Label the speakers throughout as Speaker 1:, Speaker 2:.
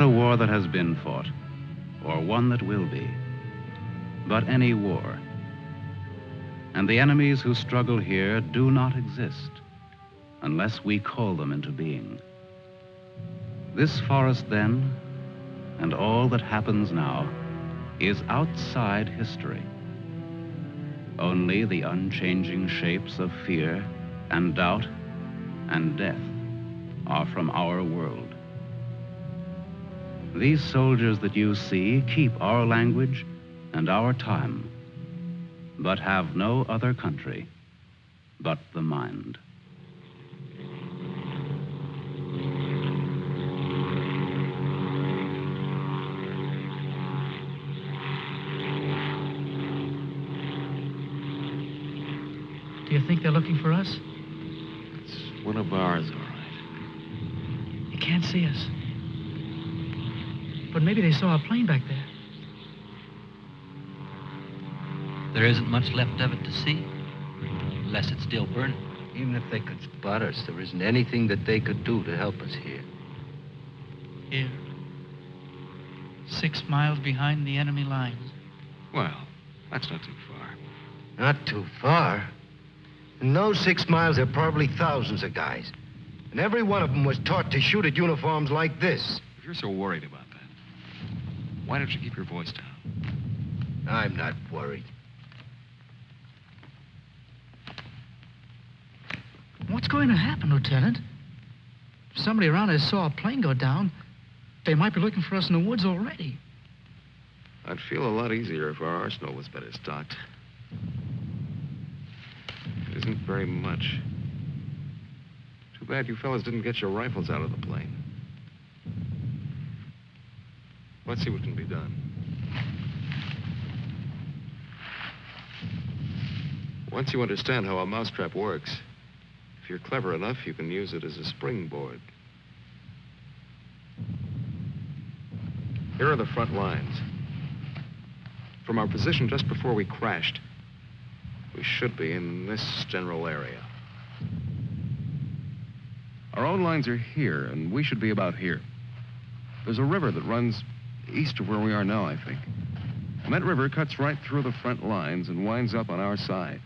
Speaker 1: not a war that has been fought, or one that will be, but any war. And the enemies who struggle here do not exist unless we call them into being. This forest, then, and all that happens now, is outside history. Only the unchanging shapes of fear and doubt and death are from our world. These soldiers that you see keep our language and our time, but have no other country but the mind.
Speaker 2: Do you think they're looking for us?
Speaker 3: It's one of ours, all right.
Speaker 2: You can't see us. But maybe they saw a plane back there.
Speaker 4: There isn't much left of it to see, unless it's still burning.
Speaker 5: Even if they could spot us, there isn't anything that they could do to help us here.
Speaker 2: Here. Six miles behind the enemy lines.
Speaker 3: Well, that's not too far.
Speaker 5: Not too far. In those six miles, there are probably thousands of guys. And every one of them was taught to shoot at uniforms like this.
Speaker 3: If you're so worried about that, why don't you keep your voice down?
Speaker 5: I'm not worried.
Speaker 2: What's going to happen, Lieutenant? If somebody around there saw a plane go down, they might be looking for us in the woods already.
Speaker 3: I'd feel a lot easier if our arsenal was better stocked. It isn't very much. Too bad you fellas didn't get your rifles out of the plane. Let's see what can be done. Once you understand how a mousetrap works, if you're clever enough, you can use it as a springboard. Here are the front lines. From our position just before we crashed, we should be in this general area. Our own lines are here, and we should be about here. There's a river that runs east of where we are now, I think. And that river cuts right through the front lines and winds up on our side.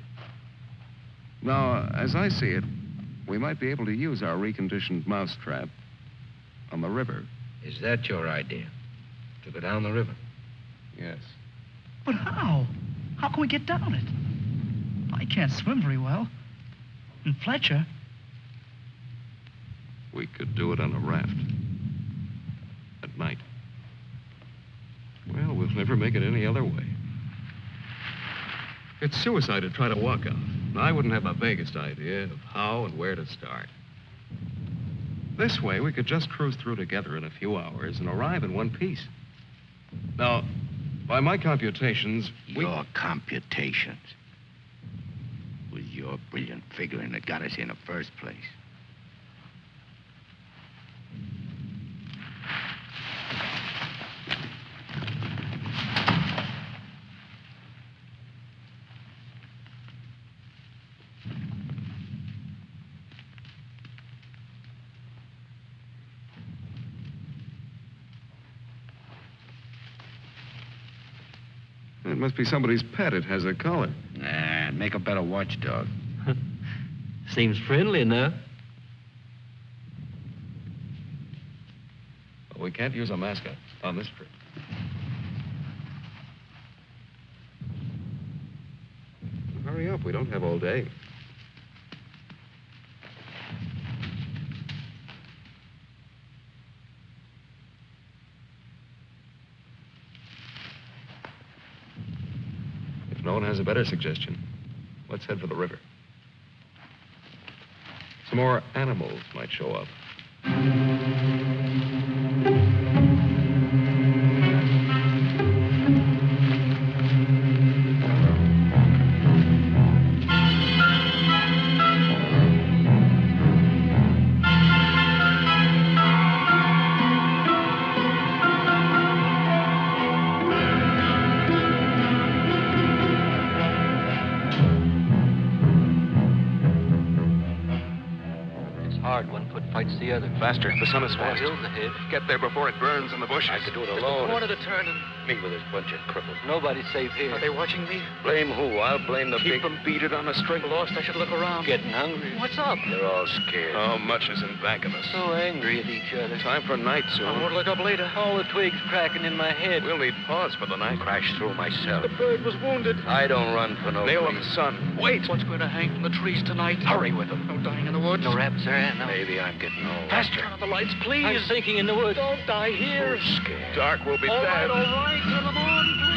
Speaker 3: Now, as I see it, we might be able to use our reconditioned mousetrap on the river.
Speaker 5: Is that your idea? To go down the river?
Speaker 3: Yes.
Speaker 2: But how? How can we get down it? I can't swim very well. And Fletcher,
Speaker 3: We could do it on a raft. At night. Well, we'll never make it any other way. It's suicide to try to walk out. I wouldn't have the vaguest idea of how and where to start. This way, we could just cruise through together in a few hours and arrive in one piece. Now, by my computations, we...
Speaker 5: Your computations. It was your brilliant figuring that got us here in the first place.
Speaker 3: It must be somebody's pet. It has a collar.
Speaker 5: Nah, make a better watchdog.
Speaker 4: Seems friendly enough.
Speaker 3: But we can't use a mascot on this trip. Hurry up. We don't have all day. If no one has a better suggestion, let's head for the river. Some more animals might show up.
Speaker 4: It's hard one foot fights the other.
Speaker 3: Faster. The sun is west.
Speaker 4: hill's ahead.
Speaker 3: Get there before it burns in the bushes.
Speaker 5: I could do it alone.
Speaker 4: Corner to turn and
Speaker 5: Me with this bunch of cripples.
Speaker 4: nobody's safe here.
Speaker 6: Are they watching me?
Speaker 5: Blame who? I'll blame the
Speaker 3: Keep
Speaker 5: big...
Speaker 3: them beat it on a string.
Speaker 6: Lost, I should look around.
Speaker 4: Getting hungry.
Speaker 6: What's up?
Speaker 5: They're all scared.
Speaker 3: How much is in back of us?
Speaker 4: So angry at each other.
Speaker 5: Time for night soon.
Speaker 6: I
Speaker 5: soon.
Speaker 6: won't look up later.
Speaker 4: All the twigs cracking in my head.
Speaker 3: We'll need pause for the night.
Speaker 5: Crash through myself.
Speaker 6: The bird was wounded.
Speaker 5: I don't run for no
Speaker 3: Nail of
Speaker 5: reason.
Speaker 3: the sun. Wait.
Speaker 6: What's going to hang from the trees tonight?
Speaker 5: Hurry with them.
Speaker 6: No dying in the woods.
Speaker 4: No rabbits there, Aunt. No.
Speaker 5: Maybe I'm getting old.
Speaker 6: Faster. Turn on the lights, please.
Speaker 4: I'm sinking in the woods.
Speaker 6: Don't die here.
Speaker 5: Who's scared?
Speaker 3: Dark will be
Speaker 6: All right,
Speaker 3: bad.
Speaker 6: all right. Turn them on, please.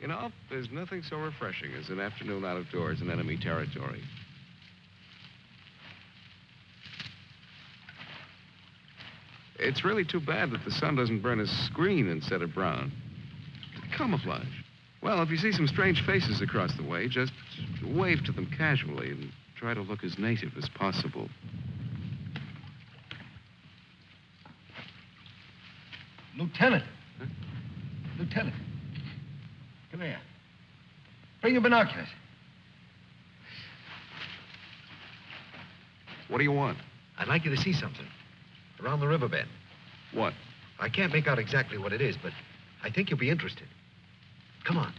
Speaker 3: You know, there's nothing so refreshing as an afternoon out of doors in enemy territory. It's really too bad that the sun doesn't burn his screen instead of brown. Camouflage. Well, if you see some strange faces across the way, just wave to them casually and try to look as native as possible.
Speaker 5: Lieutenant. Lieutenant. Come here. Your binoculars.
Speaker 3: What do you want?
Speaker 5: I'd like you to see something. Around the riverbed.
Speaker 3: What?
Speaker 5: I can't make out exactly what it is, but I think you'll be interested. Come on.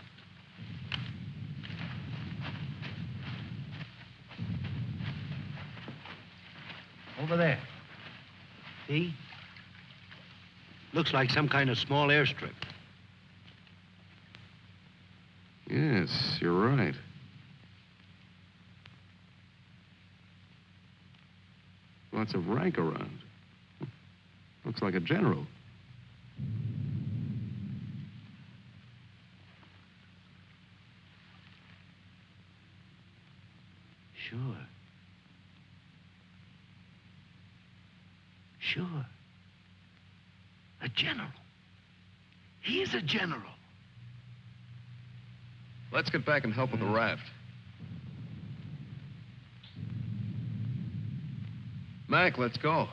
Speaker 5: Over there. See? Looks like some kind of small airstrip.
Speaker 3: Yes, you're right. Lots of rank around. Looks like a general.
Speaker 5: Sure. Sure. A general. He's a general.
Speaker 3: Let's get back and help with the raft. Mac, let's go.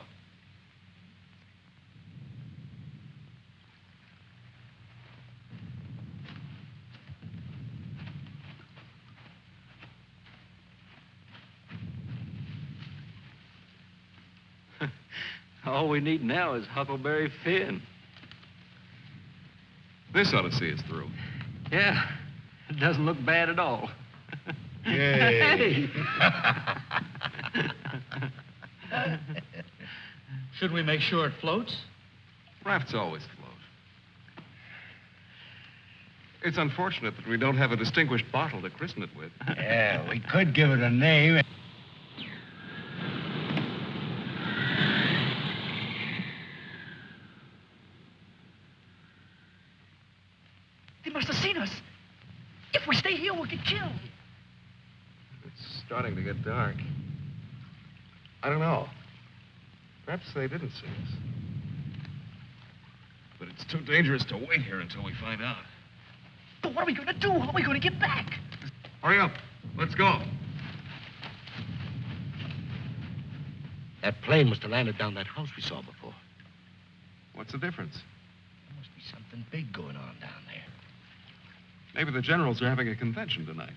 Speaker 4: All we need now is Huckleberry Finn.
Speaker 3: This ought to see us through.
Speaker 4: Yeah. It doesn't look bad at all.
Speaker 7: Yay.
Speaker 2: Should we make sure it floats?
Speaker 3: Rafts always float. It's unfortunate that we don't have a distinguished bottle to christen it with.
Speaker 5: Yeah, we could give it a name.
Speaker 2: They must have seen us. If we stay here, we'll get killed.
Speaker 3: It's starting to get dark. I don't know. Perhaps they didn't see us. But it's too dangerous to wait here until we find out.
Speaker 2: But what are we going to do? How are we going to get back?
Speaker 3: Hurry up. Let's go.
Speaker 7: That plane must have landed down that house we saw before.
Speaker 3: What's the difference?
Speaker 7: There must be something big going on down there.
Speaker 3: Maybe the generals are having a convention tonight.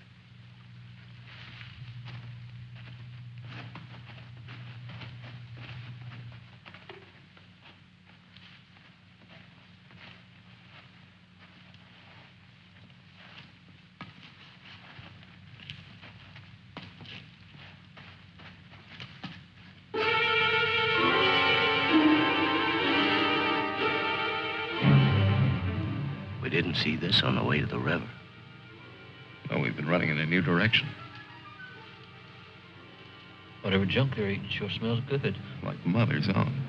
Speaker 6: Junk they're eating sure smells good.
Speaker 3: Like Mother's own.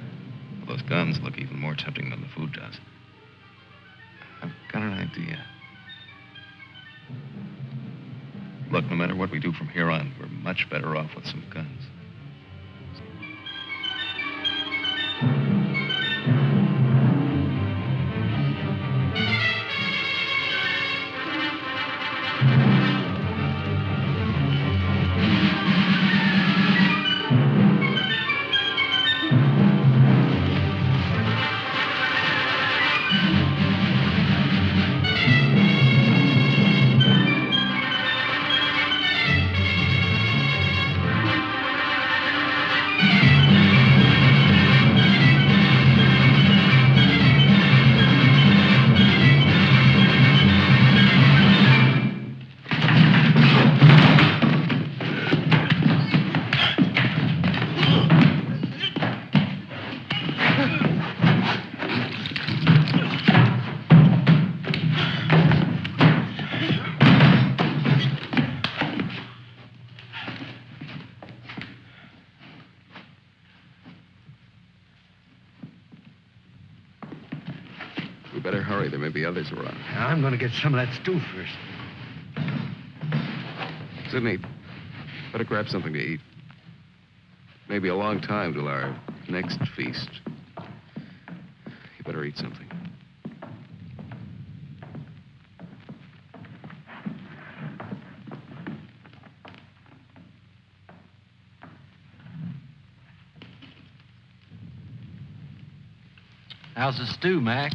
Speaker 3: Those guns look even more tempting than the food does. I've got an idea. Look, no matter what we do from here on, we're much better off with some guns. There may be.
Speaker 5: I'm going to get some of that stew first.
Speaker 3: Sidney, better grab something to eat. Maybe a long time till our next feast. You better eat something.
Speaker 4: How's the stew, Mac?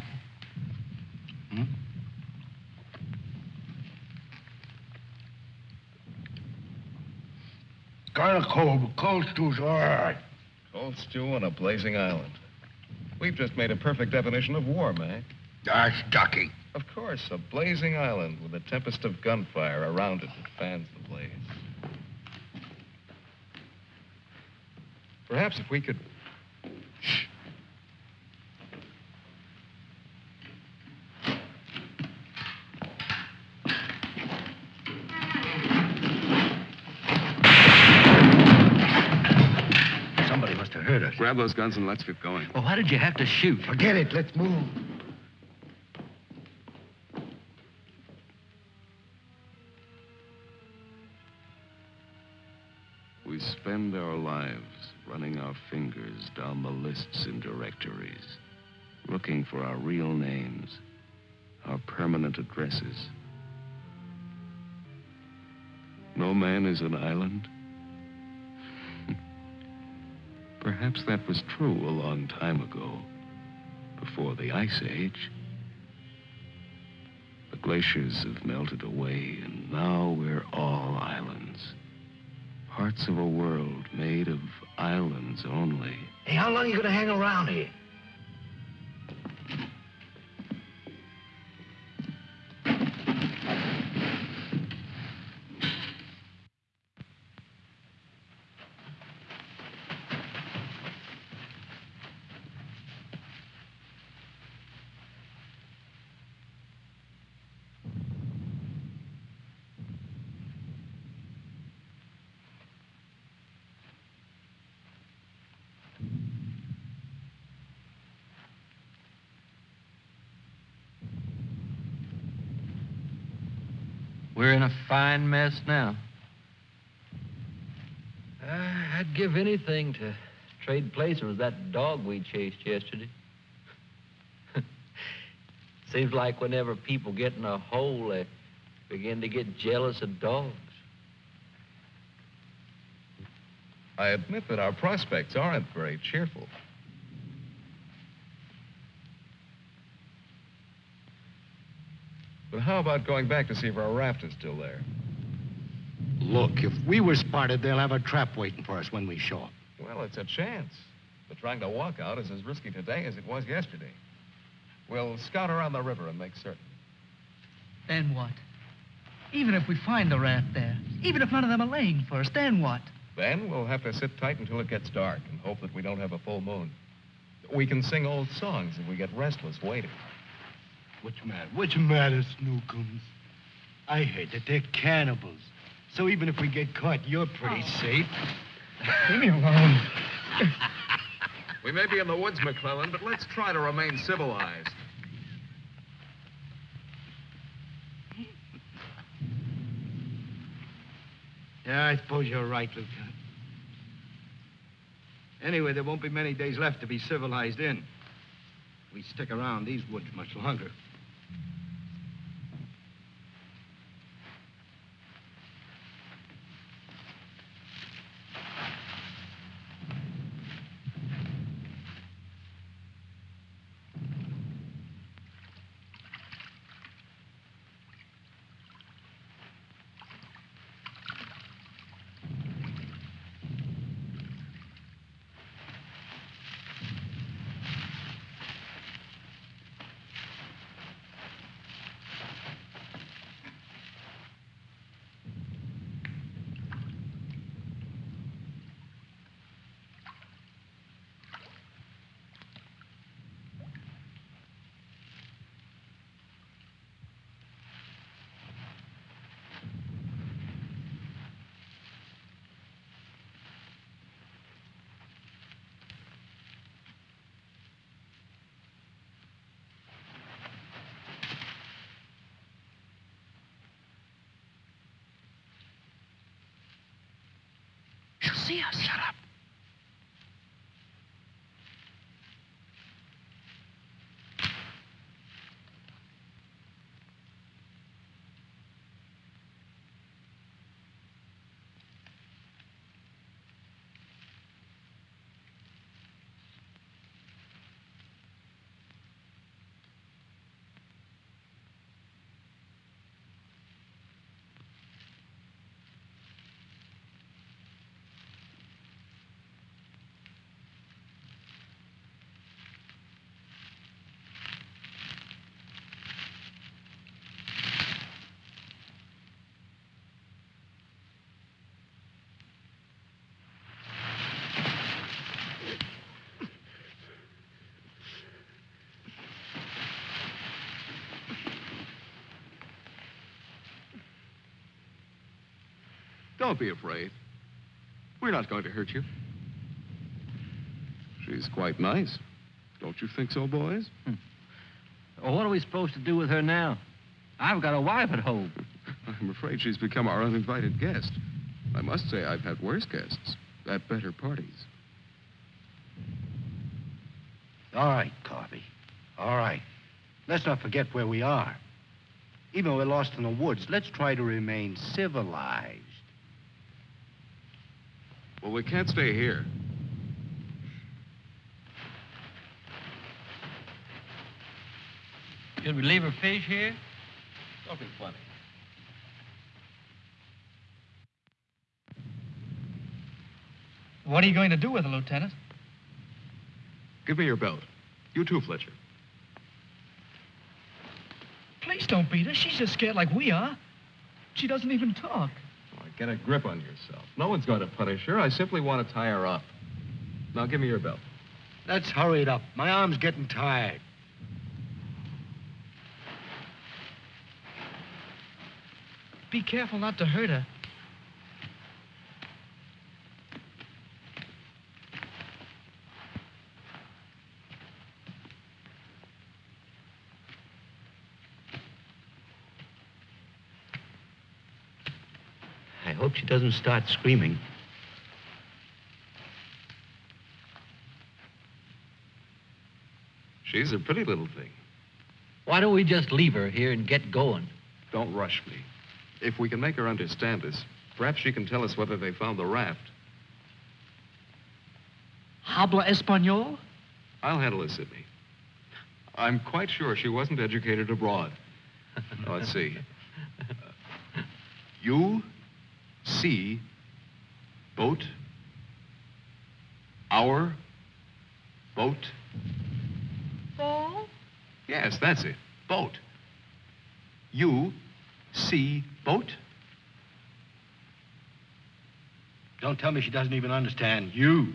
Speaker 5: Kind of cold, but cold stew's all right.
Speaker 3: Cold stew on a blazing island. We've just made a perfect definition of war, Mac.
Speaker 5: That's ducky.
Speaker 3: Of course, a blazing island with a tempest of gunfire around it that fans the blaze. Perhaps if we could. Grab those guns and let's get going.
Speaker 4: Well, why did you have to shoot?
Speaker 5: Forget it. Let's move.
Speaker 3: We spend our lives running our fingers down the lists and directories, looking for our real names, our permanent addresses. No man is an island. Perhaps that was true a long time ago, before the Ice Age. The glaciers have melted away, and now we're all islands. Parts of a world made of islands only.
Speaker 7: Hey, how long are you going to hang around here?
Speaker 4: Fine mess now.
Speaker 6: Uh, I'd give anything to trade places with that dog we chased yesterday. Seems like whenever people get in a hole, they begin to get jealous of dogs.
Speaker 3: I admit that our prospects aren't very cheerful. How about going back to see if our raft is still there?
Speaker 5: Look, if we were spotted, they'll have a trap waiting for us when we show up.
Speaker 3: Well, it's a chance. But trying to walk out is as risky today as it was yesterday. We'll scout around the river and make certain.
Speaker 2: Then what? Even if we find the raft there, even if none of them are laying for us, then what?
Speaker 3: Then we'll have to sit tight until it gets dark and hope that we don't have a full moon. We can sing old songs if we get restless waiting.
Speaker 5: Which matter? Which matter, Snookums? I heard that they're cannibals. So even if we get caught, you're pretty oh. safe.
Speaker 2: Leave me alone.
Speaker 3: We may be in the woods, McClellan, but let's try to remain civilized.
Speaker 7: Yeah, I suppose you're right, Lieutenant. Anyway, there won't be many days left to be civilized in. We stick around these woods much longer.
Speaker 3: Don't be afraid. We're not going to hurt you. She's quite nice. Don't you think so, boys? Hmm.
Speaker 4: Well, what are we supposed to do with her now? I've got a wife at home.
Speaker 3: I'm afraid she's become our uninvited guest. I must say, I've had worse guests at better parties.
Speaker 5: All right, Corby. All right. Let's not forget where we are. Even though we're lost in the woods, let's try to remain civilized.
Speaker 3: Well, we can't stay here.
Speaker 4: Should we leave her fish here?
Speaker 3: Don't be funny.
Speaker 2: What are you going to do with her, Lieutenant?
Speaker 3: Give me your belt. You too, Fletcher.
Speaker 2: Please don't beat her. She's just scared like we are. She doesn't even talk.
Speaker 3: Get a grip on yourself. No one's going to punish her. I simply want to tie her up. Now, give me your belt.
Speaker 5: Let's hurry it up. My arm's getting tired.
Speaker 2: Be careful not to hurt her.
Speaker 7: She doesn't start screaming.
Speaker 3: She's a pretty little thing.
Speaker 6: Why don't we just leave her here and get going?
Speaker 3: Don't rush me. If we can make her understand us, perhaps she can tell us whether they found the raft.
Speaker 2: Habla Espanol?
Speaker 3: I'll handle it, Sidney. I'm quite sure she wasn't educated abroad. Now, let's see. Uh, you see boat our boat.
Speaker 8: Ball?
Speaker 3: Yes, that's it. Boat. You see boat.
Speaker 5: Don't tell me she doesn't even understand you.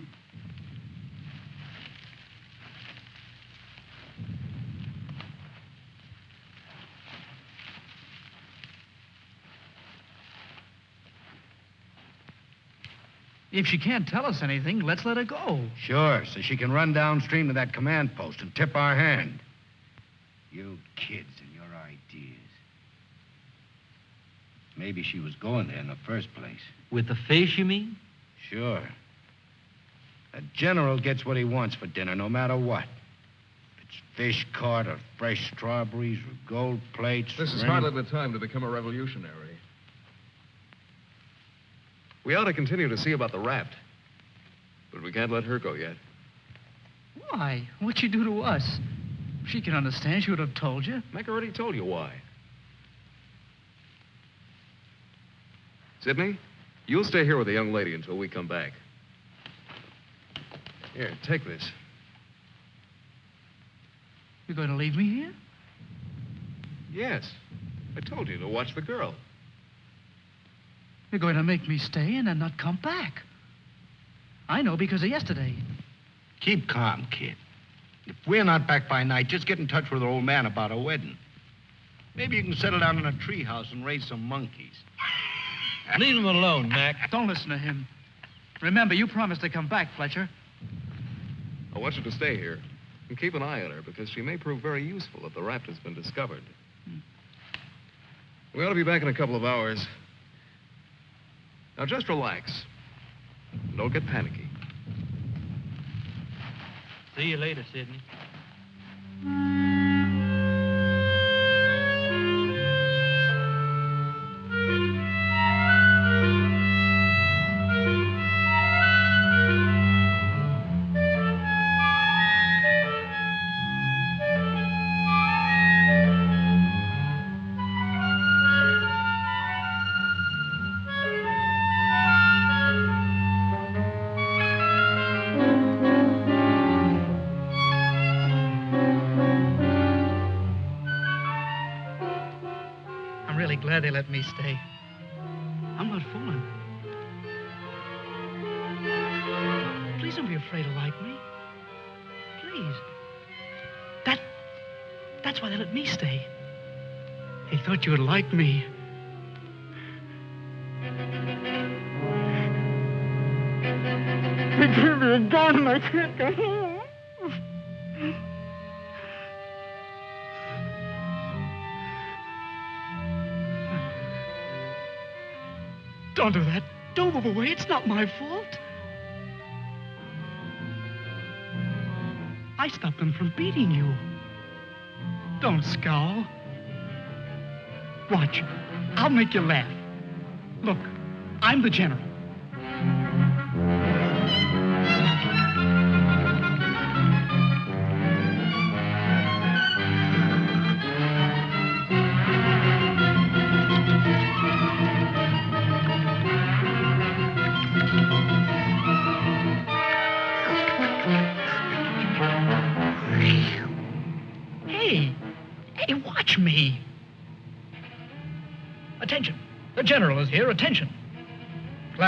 Speaker 2: If she can't tell us anything, let's let her go.
Speaker 5: Sure, so she can run downstream to that command post and tip our hand. You kids and your ideas. Maybe she was going there in the first place.
Speaker 6: With the fish, you mean?
Speaker 5: Sure. A general gets what he wants for dinner, no matter what. If it's fish caught or fresh strawberries or gold plates.
Speaker 3: This is
Speaker 5: any-
Speaker 3: hardly the time to become a revolutionary. We ought to continue to see about the raft. But we can't let her go yet.
Speaker 2: Why? What'd she do to us? She can understand. She would have told you.
Speaker 3: Mac already told you why. Sidney, you'll stay here with the young lady until we come back. Here, take this.
Speaker 2: You're going to leave me here?
Speaker 3: Yes. I told you to watch the girl.
Speaker 2: You're going to make me stay and then not come back. I know because of yesterday.
Speaker 5: Keep calm, kid. If we're not back by night, just get in touch with our old man about our wedding. Maybe you can settle down in a treehouse and raise some monkeys.
Speaker 6: Leave him alone, Mac.
Speaker 2: Don't listen to him. Remember, you promised to come back, Fletcher.
Speaker 3: I want you to stay here and keep an eye on her because she may prove very useful if the raft has been discovered. Hmm. We ought to be back in a couple of hours. Now just relax. Don't get panicky.
Speaker 6: See you later, Sidney.
Speaker 2: Me stay. I'm not fooling. Please don't be afraid to like me. Please. That. That's why they let me stay. They thought you would like me. They give me a gun. and I can't go home. Don't do that. Don't move away. It's not my fault. I stopped them from beating you. Don't scowl. Watch. I'll make you laugh. Look, I'm the general.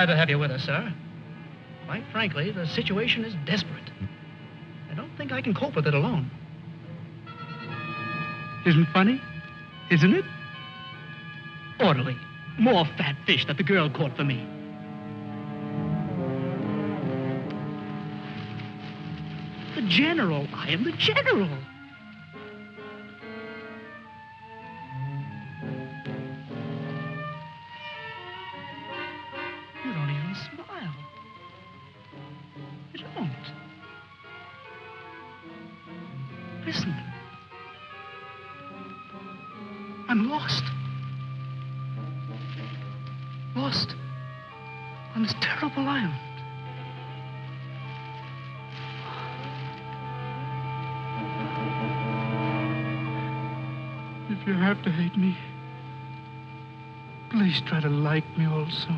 Speaker 2: Glad to have you with us, sir. Quite frankly, the situation is desperate. I don't think I can cope with it alone. Isn't funny? Isn't it? Orderly. More fat fish that the girl caught for me. The general. I am the general. If you have to hate me, please try to like me also.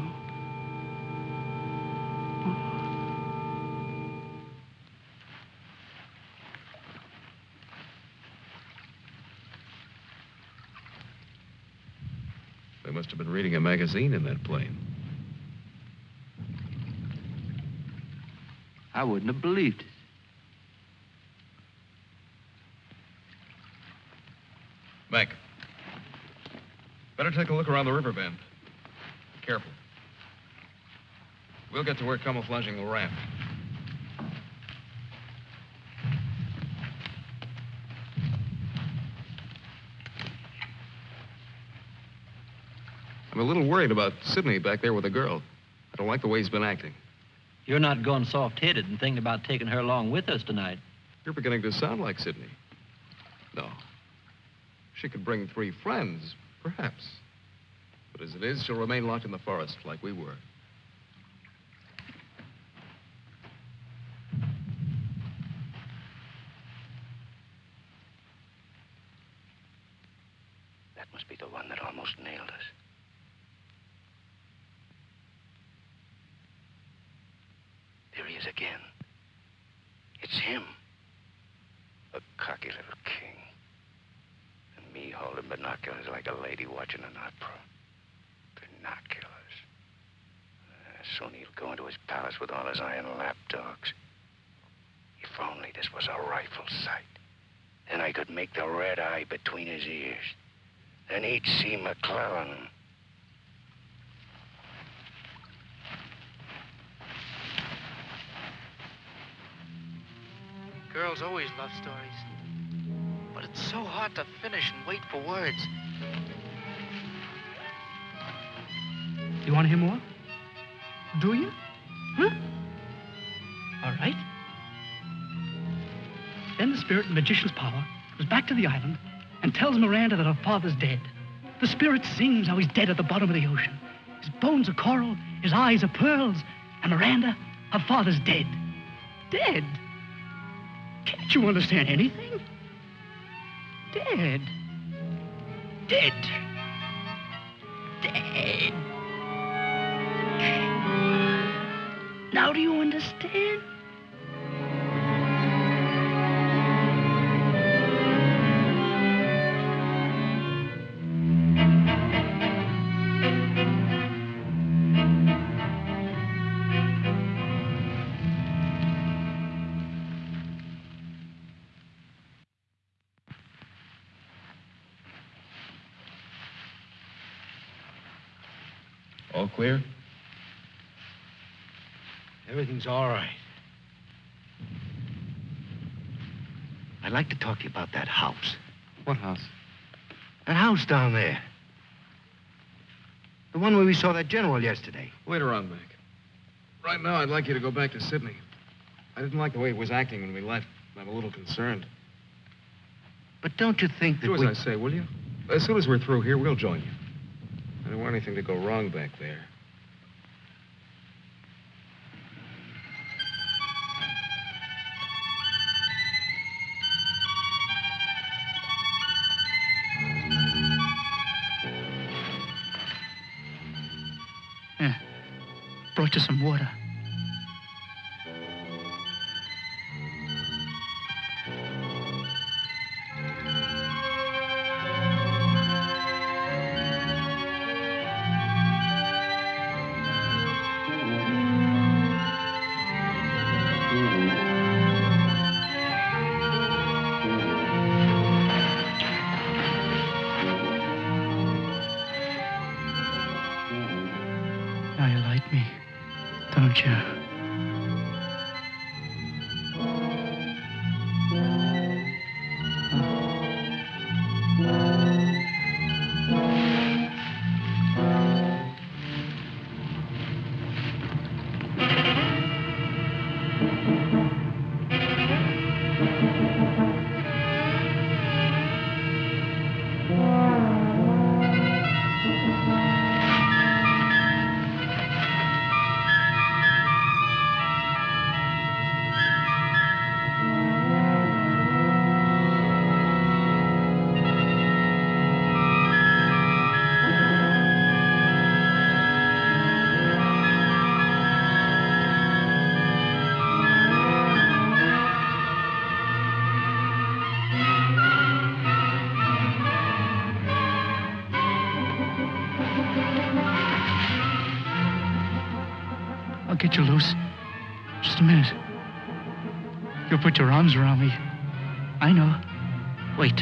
Speaker 3: They must have been reading a magazine in that plane.
Speaker 9: I wouldn't have believed it.
Speaker 3: Mac. Better take a look around the river bend. Be careful. We'll get to work camouflaging the raft. I'm a little worried about Sidney back there with the girl. I don't like the way he's been acting.
Speaker 4: You're not going soft-headed and thinking about taking her along with us tonight.
Speaker 3: You're beginning to sound like Sidney. No. She could bring three friends, perhaps. But as it is, she'll remain locked in the forest like we were.
Speaker 5: That must be the one that almost nailed us. There he is again. It's him. A cocky little king. And me holding binoculars like a lady watching an opera. Binoculars. Uh, soon he'll go into his palace with all his iron lapdogs. If only this was a rifle sight. Then I could make the red eye between his ears. Then he'd see McClellan.
Speaker 2: Girls always love stories. But it's so hard to finish and wait for words. You want to hear more? Do you? Huh? All right. Then the spirit in the magician's power goes back to the island and tells Miranda that her father's dead. The spirit sings how he's dead at the bottom of the ocean. His bones are coral, his eyes are pearls, and Miranda, her father's dead. Dead? Can't you understand anything? Dead. Dead. Dead. Now do you understand?
Speaker 3: Clear?
Speaker 5: Everything's all right. I'd like to talk to you about that house.
Speaker 3: What house?
Speaker 5: That house down there. The one where we saw that general yesterday.
Speaker 3: Later on, Mac. Right now, I'd like you to go back to Sidney. I didn't like the way he was acting when we left. I'm a little concerned.
Speaker 5: But don't you think that
Speaker 3: Do as
Speaker 5: we...
Speaker 3: I say, will you? As soon as we're through here, we'll join you. I don't want anything to go wrong back there. Yeah.
Speaker 2: Brought you some water. Put your arms around me. I know. Wait.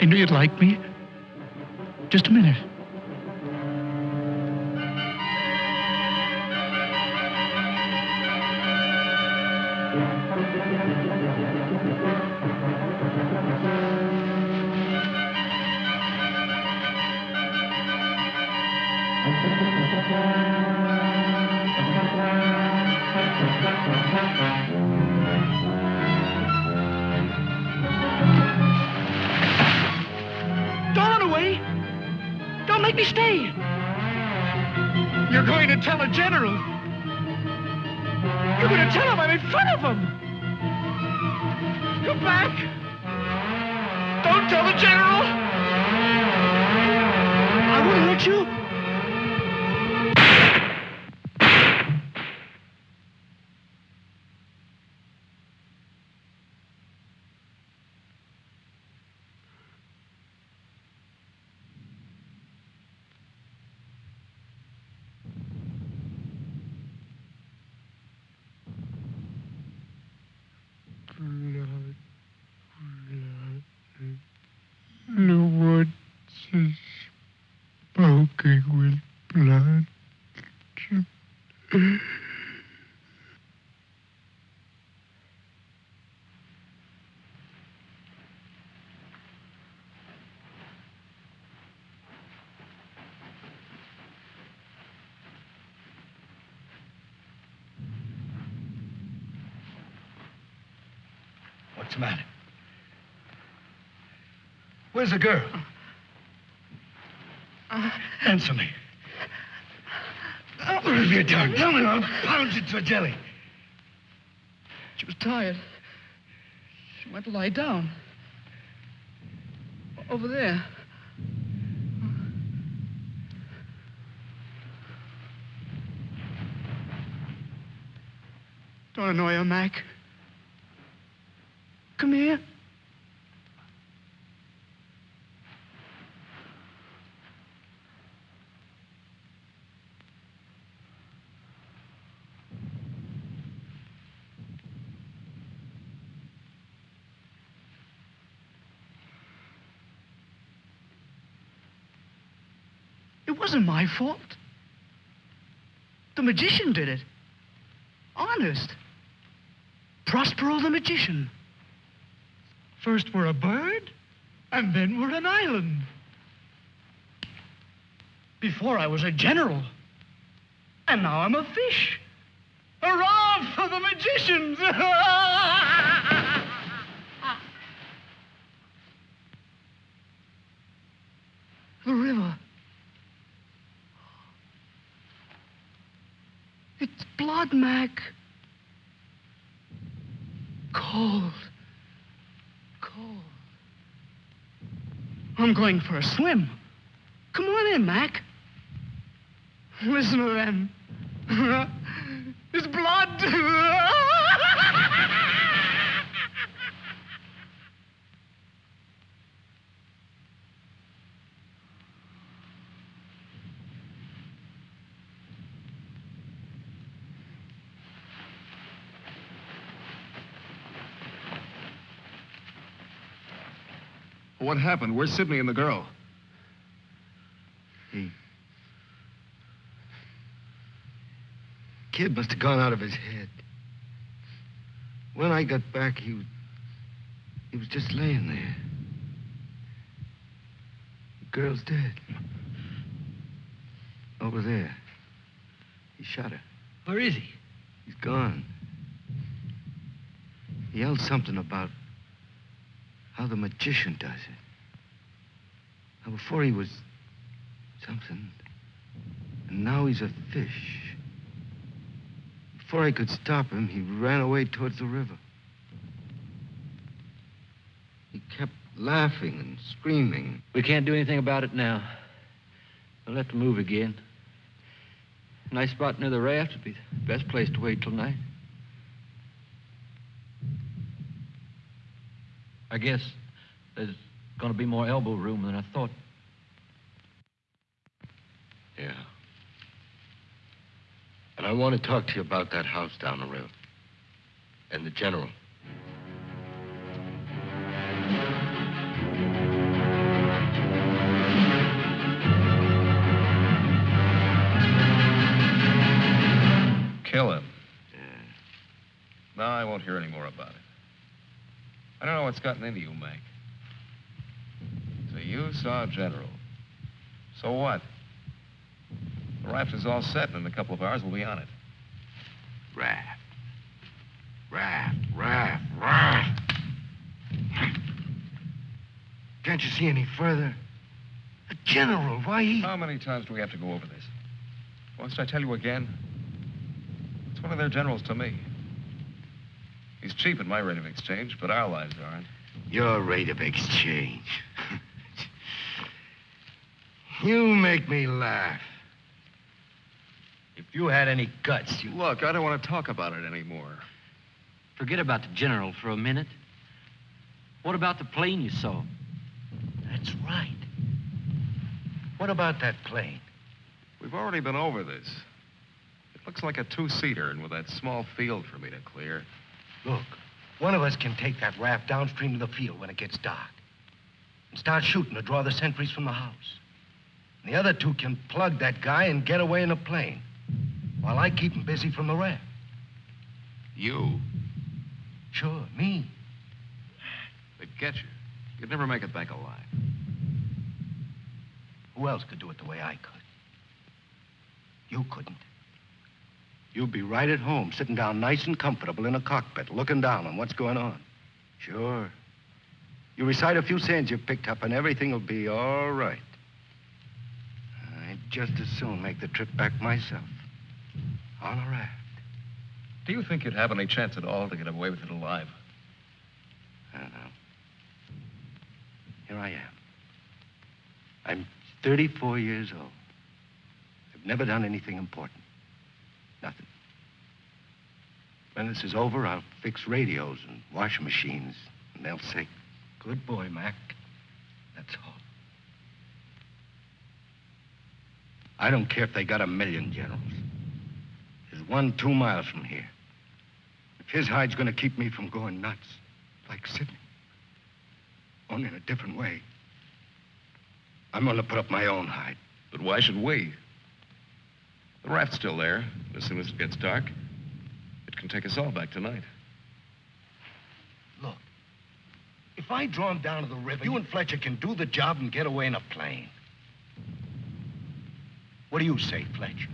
Speaker 2: I knew you'd like me. Just a minute. Don't run away. Don't make me stay. You're going to tell a general. You're going to tell him I'm in front of him. Come back. Don't tell the general. I wouldn't hurt you.
Speaker 8: The woods is smoking with blood.
Speaker 10: What's the matter? Where's the girl? Answer me. What? Tell me, I'll pound you to a jelly.
Speaker 2: She was tired. She went to lie down. Over there. Don't annoy her, Mac. Come here. Wasn't my fault. The magician did it. Honest. Prospero the magician. First we're a bird, and then we're an island. Before I was a general, and now I'm a fish. Hurrah for the magicians! Blood, Mac. Cold. Cold. I'm going for a swim. Come on in, Mac. Listen to them. It's blood.
Speaker 3: What happened? Where's Sidney and the girl?
Speaker 5: He. Kid must have gone out of his head. When I got back, he was. He was just laying there. The girl's dead. Over there. He shot her.
Speaker 4: Where is he?
Speaker 5: He's gone. He yelled something about how the magician does it. Now, before he was something, and now he's a fish. Before I could stop him, he ran away towards the river. He kept laughing and screaming.
Speaker 4: We can't do anything about it now. We'll have to move again. Nice spot near the raft would be the best place to wait till night. I guess there's going to be more elbow room than I thought.
Speaker 3: Yeah.
Speaker 5: And I want to talk to you about that house down the road. And the general.
Speaker 3: Kill him. Yeah. No, I won't hear any more about it. I don't know what's gotten into you, Mac. So you saw a General. So what? The raft is all set, and in a couple of hours we'll be on it.
Speaker 5: Raft. Raft, raft, raft. Can't you see any further? A general, why he...
Speaker 3: How many times do we have to go over this? Must I tell you again? It's one of their generals to me. He's cheap at my rate of exchange, but our lives aren't.
Speaker 5: Your rate of exchange. you make me laugh. If you had any guts, you...
Speaker 3: Look, I don't want to talk about it anymore.
Speaker 4: Forget about the general for a minute. What about the plane you saw?
Speaker 5: That's right. What about that plane?
Speaker 3: We've already been over this. It looks like a two-seater, and with that small field for me to clear.
Speaker 5: Look, one of us can take that raft downstream to the field when it gets dark and start shooting to draw the sentries from the house. And the other two can plug that guy and get away in a plane while I keep him busy from the raft.
Speaker 3: You?
Speaker 5: Sure, me.
Speaker 3: They'd get you. You'd never make it back alive.
Speaker 5: Who else could do it the way I could? You couldn't. You'd be right at home, sitting down nice and comfortable in a cockpit, looking down on what's going on. Sure. You recite a few sayings you've picked up, and everything will be all right. I'd just as soon make the trip back myself. On a raft.
Speaker 3: Do you think you'd have any chance at all to get away with it alive?
Speaker 5: I don't know. Here I am. I'm 34 years old. I've never done anything important. Nothing. When this is over, I'll fix radios and washing machines, and they'll say, Good boy, Mac. That's all. I don't care if they got a million generals. There's one two miles from here. If his hide's gonna keep me from going nuts, like Sidney, only in a different way, I'm gonna put up my own hide.
Speaker 3: But why should we? The raft's still there. As soon as it gets dark, it can take us all back tonight.
Speaker 5: Look, if I draw him down to the river, you and Fletcher can do the job and get away in a plane. What do you say, Fletcher?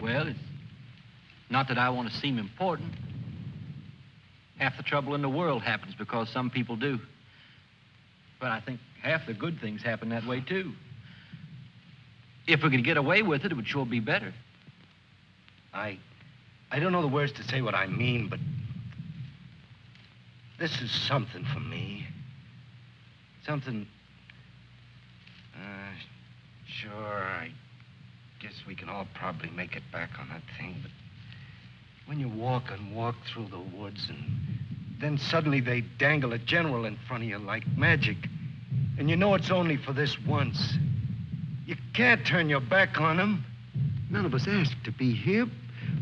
Speaker 4: Well, it's not that I want to seem important. Half the trouble in the world happens because some people do. But I think half the good things happen that way, too. If we could get away with it, it would sure be better.
Speaker 5: I. I don't know the words to say what I mean, but. This is something for me. Something. Uh, sure, I guess we can all probably make it back on that thing, but when you walk and walk through the woods and then suddenly they dangle a general in front of you like magic, and you know it's only for this once. You can't turn your back on him.
Speaker 11: None of us asked to be here,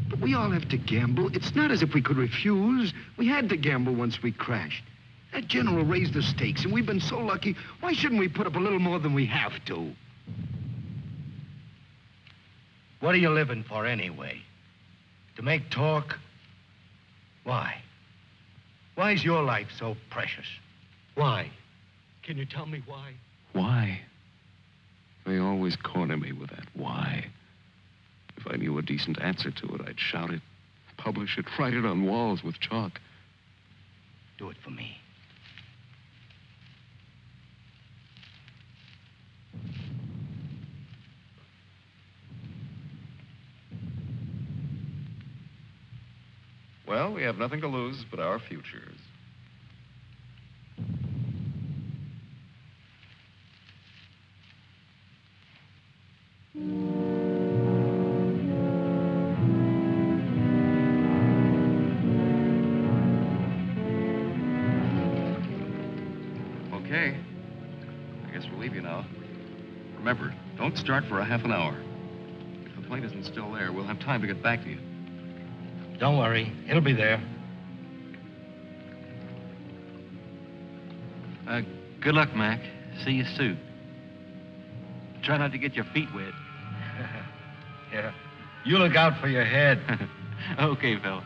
Speaker 11: but we all have to gamble. It's not as if we could refuse. We had to gamble once we crashed. That general raised the stakes, and we've been so lucky. Why shouldn't we put up a little more than we have to?
Speaker 5: What are you living for anyway? To make talk? Why? Why is your life so precious? Why? Can you tell me why?
Speaker 3: Why? They always corner me with that why. If I knew a decent answer to it, I'd shout it, publish it, write it on walls with chalk.
Speaker 5: Do it for me.
Speaker 3: Well, we have nothing to lose but our futures. Okay. I guess we'll leave you now. Remember, don't start for a half an hour. If the
Speaker 12: plane isn't still there, we'll have time to get back to you.
Speaker 13: Don't worry. It'll be there.
Speaker 4: Uh, good luck, Mac. See you soon. Try not to get your feet wet.
Speaker 13: Yeah. You look out for your head.
Speaker 4: okay, fella.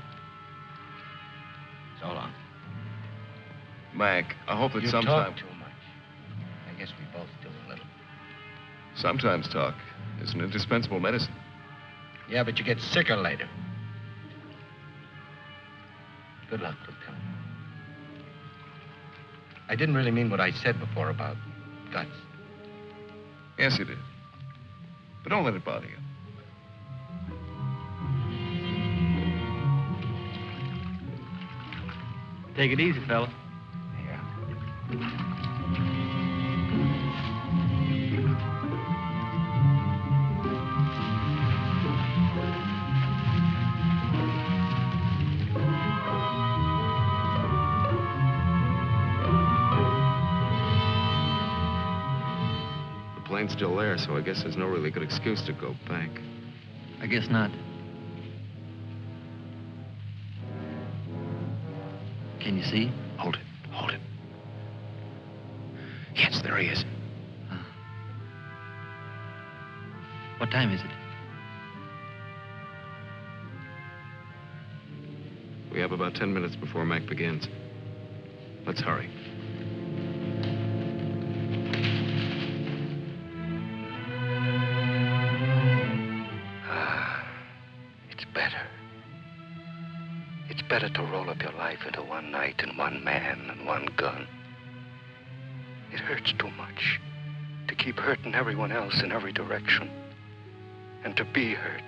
Speaker 13: So long.
Speaker 12: Mac, I hope that
Speaker 13: you
Speaker 12: sometime.
Speaker 13: talk too much. I guess we both do a little.
Speaker 12: Sometimes talk is an indispensable medicine.
Speaker 13: Yeah, but you get sicker later. Good luck, Lieutenant. I didn't really mean what I said before about guts.
Speaker 12: Yes, you did. But don't let it bother you.
Speaker 4: Take it easy, fella.
Speaker 13: Yeah.
Speaker 12: The plane's still there, so I guess there's no really good excuse to go back.
Speaker 4: I guess not. Can you see?
Speaker 14: Hold it. Hold it. Yes, there he is.
Speaker 4: What time is it?
Speaker 12: We have about ten minutes before Mac begins. Let's hurry.
Speaker 5: Ah, it's better. Better to roll up your life into one night and one man and one gun. It hurts too much to keep hurting everyone else in every direction. And to be hurt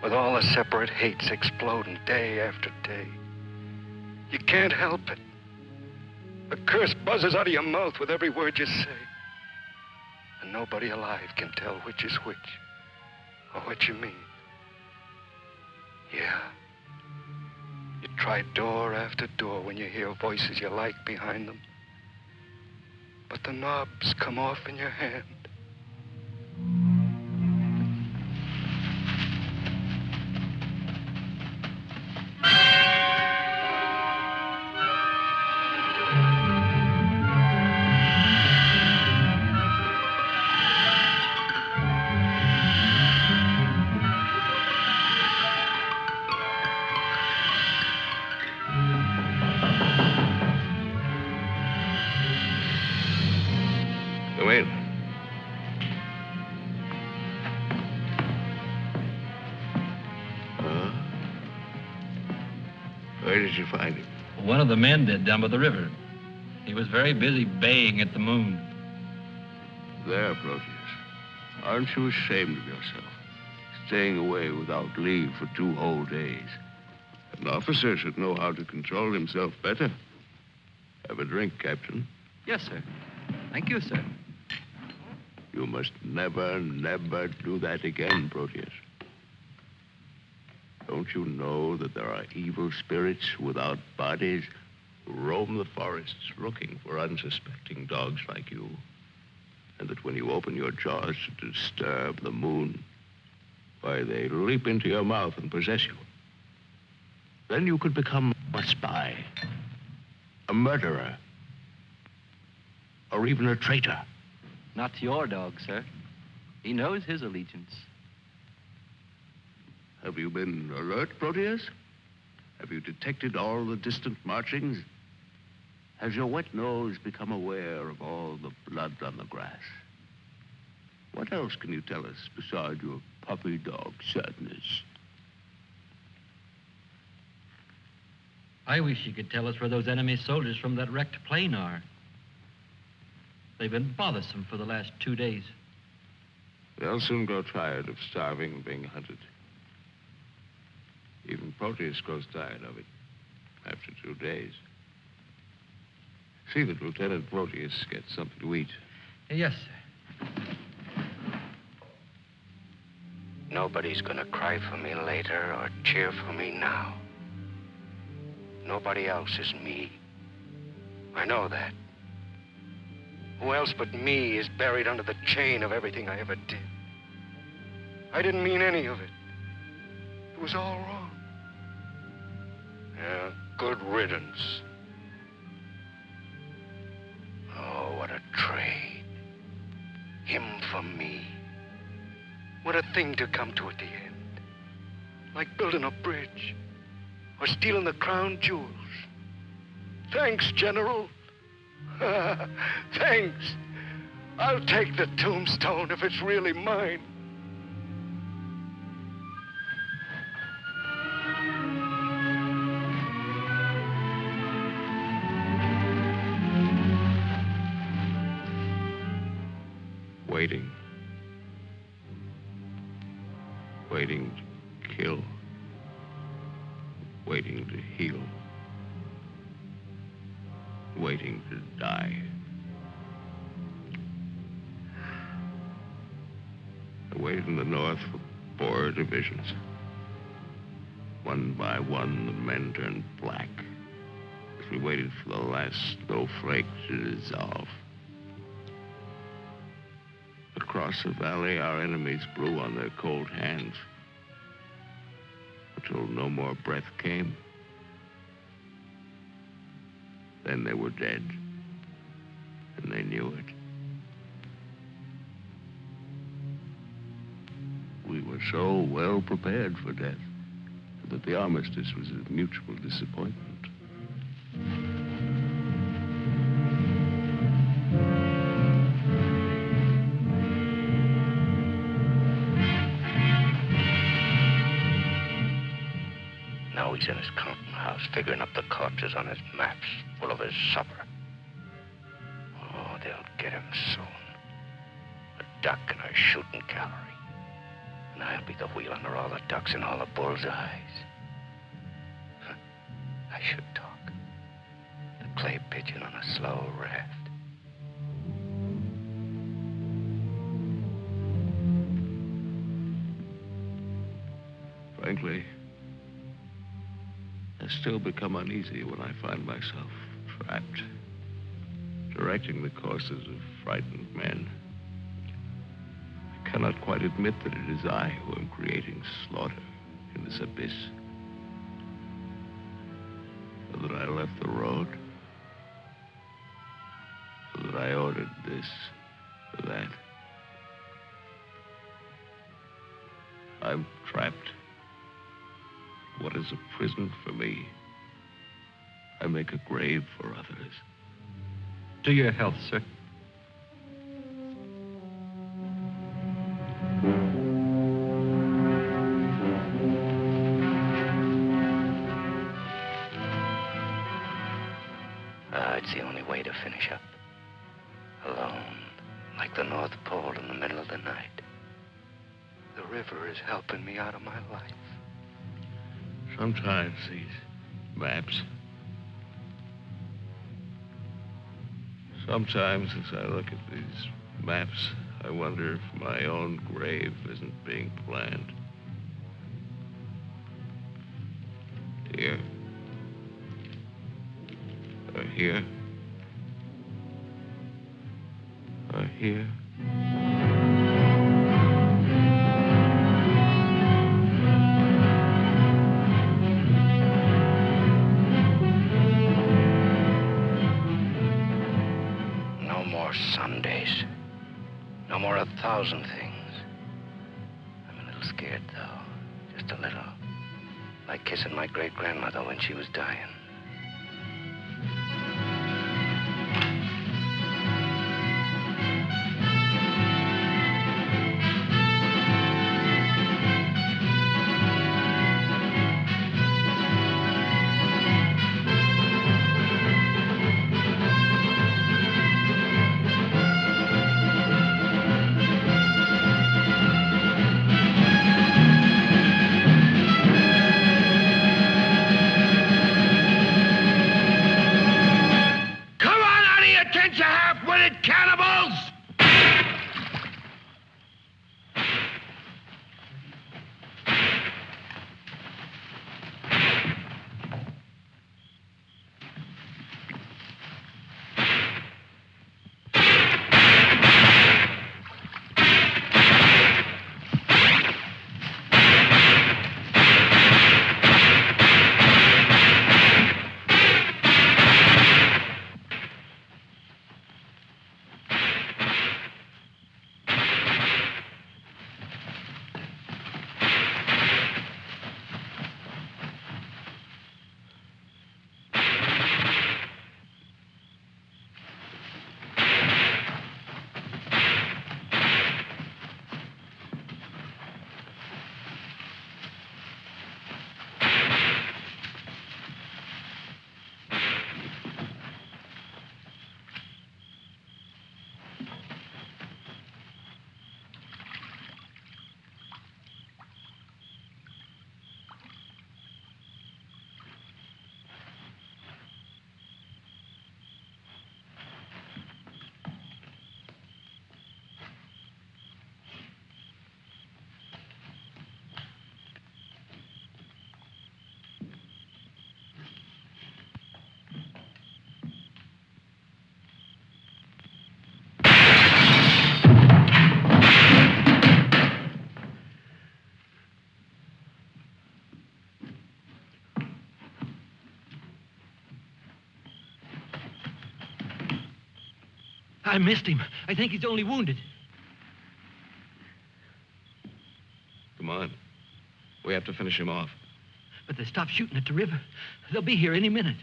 Speaker 5: with all the separate hates exploding day after day. You can't help it. The curse buzzes out of your mouth with every word you say. And nobody alive can tell which is which or what you mean. Yeah. You try door after door when you hear voices you like behind them. But the knobs come off in your hand.
Speaker 4: Men did down by the river. He was very busy baying at the moon.
Speaker 3: There, Proteus. Aren't you ashamed of yourself? Staying away without leave for two whole days. An officer should know how to control himself better. Have a drink, Captain.
Speaker 4: Yes, sir. Thank you, sir.
Speaker 3: You must never, never do that again, Proteus. Don't you know that there are evil spirits without bodies who roam the forests looking for unsuspecting dogs like you? And that when you open your jaws to disturb the moon, why, they leap into your mouth and possess you. Then you could become a spy, a murderer, or even a traitor.
Speaker 4: Not your dog, sir. He knows his allegiance.
Speaker 3: Have you been alert, Proteus? Have you detected all the distant marchings? Has your wet nose become aware of all the blood on the grass? What else can you tell us besides your puppy dog sadness?
Speaker 4: I wish you could tell us where those enemy soldiers from that wrecked plane are. They've been bothersome for the last two days.
Speaker 3: They'll soon grow tired of starving and being hunted. Even Proteus grows tired of it after two days. See that Lieutenant Proteus gets something to eat.
Speaker 4: Yes, sir.
Speaker 5: Nobody's gonna cry for me later or cheer for me now. Nobody else is me. I know that. Who else but me is buried under the chain of everything I ever did?
Speaker 15: I didn't mean any of it. It was all wrong. Yeah, good riddance. Trade. Him for me. What a thing to come to at the end. Like building a bridge or stealing the crown jewels. Thanks, General. Thanks. I'll take the tombstone if it's really mine.
Speaker 3: Waiting. Waiting to kill. Waiting to heal. Waiting to die. I waited in the north for four divisions. One by one, the men turned black as we waited for the last snowflake to dissolve. Across the valley, our enemies blew on their cold hands until no more breath came. Then they were dead, and they knew it. We were so well prepared for death that the armistice was a mutual disappointment.
Speaker 5: In his counting house figuring up the corpses on his maps full of his supper. Oh, they'll get him soon. A duck in a shooting gallery. And I'll be the wheel under all the ducks and all the bull's
Speaker 3: become uneasy when I find myself trapped, directing the courses of frightened men. I cannot quite admit that it is I who am creating slaughter in this abyss. So that I left the road. So that I ordered this that. I'm trapped. What is a prison for me? I make a grave for others.
Speaker 4: To your health, sir.
Speaker 5: Ah, it's the only way to finish up. Alone, like the North Pole in the middle of the night. The river is helping me out of my life.
Speaker 3: Sometimes these maps. Sometimes as I look at these maps, I wonder if my own grave isn't being planned. Here. Or here.
Speaker 4: I missed him. I think he's only wounded.
Speaker 3: Come on. We have to finish him off.
Speaker 4: But they stopped shooting at the river. They'll be here any minute.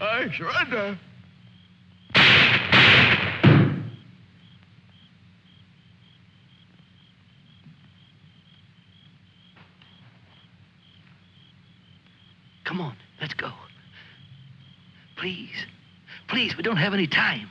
Speaker 11: I surrender.
Speaker 4: Come on, let's go. Please. Please, we don't have any time.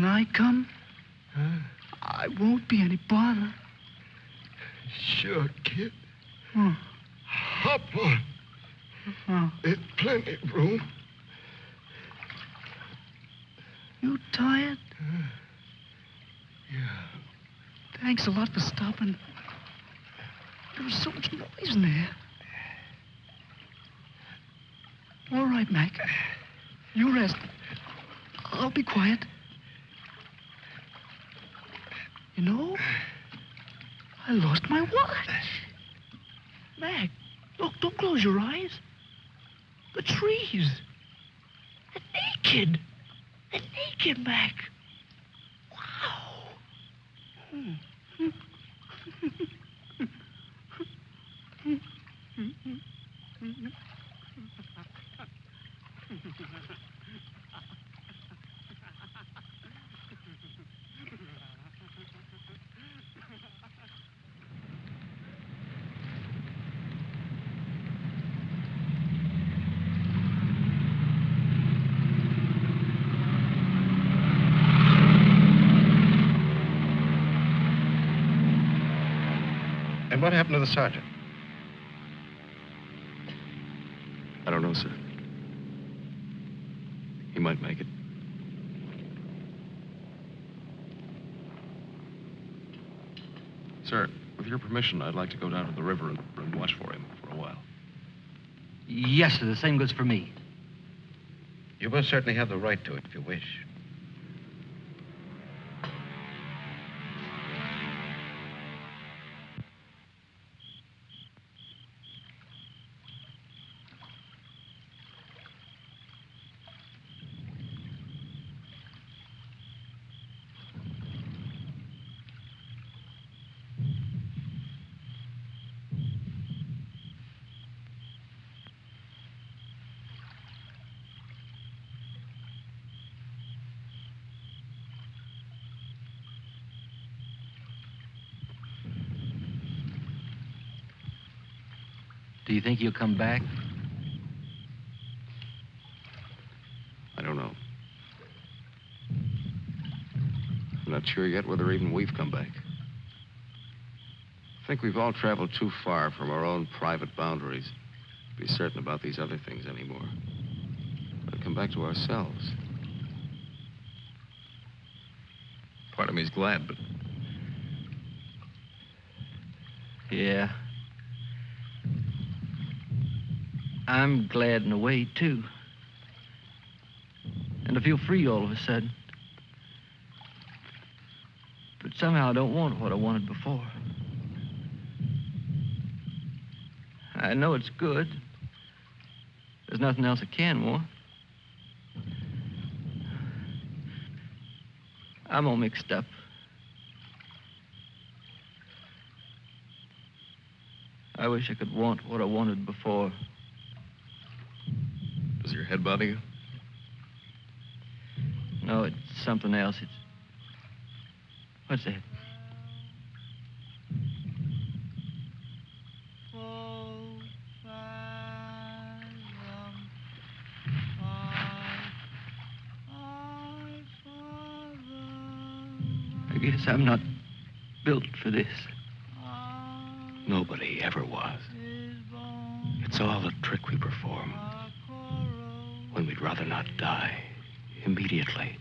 Speaker 2: Can I come? I won't be any bother.
Speaker 11: Sure, kid.
Speaker 2: Oh,
Speaker 11: Hop on.
Speaker 2: oh.
Speaker 11: There's plenty of room.
Speaker 2: You tired?
Speaker 11: Yeah.
Speaker 2: Thanks a lot for stopping. There was so much noise in there. All right, Mac. You rest. I'll be quiet. You know, I lost my watch. Mac, look, don't close your eyes. The trees. They're naked. They're naked, Mac. Wow. Hmm.
Speaker 3: And what happened to the sergeant?
Speaker 16: I don't know, sir. He might make it.
Speaker 3: Sir, with your permission, I'd like to go down to the river and, and watch for him for a while.
Speaker 4: Yes, sir. The same goes for me.
Speaker 16: You most certainly have the right to it if you wish.
Speaker 4: You think he'll come back?
Speaker 3: I don't know. I'm not sure yet whether even we've come back. I think we've all traveled too far from our own private boundaries to be certain about these other things anymore. But come back to ourselves.
Speaker 17: part of me's glad, but
Speaker 4: Yeah. I'm glad in a way, too. And I feel free all of a sudden. But somehow I don't want what I wanted before. I know it's good. There's nothing else I can want. I'm all mixed up. I wish I could want what I wanted before.
Speaker 17: Does head bother you?
Speaker 4: No, it's something else. It's. What's that? I guess I'm not built for this.
Speaker 3: Nobody ever was. It's all a trick we perform. We'd rather not die immediately.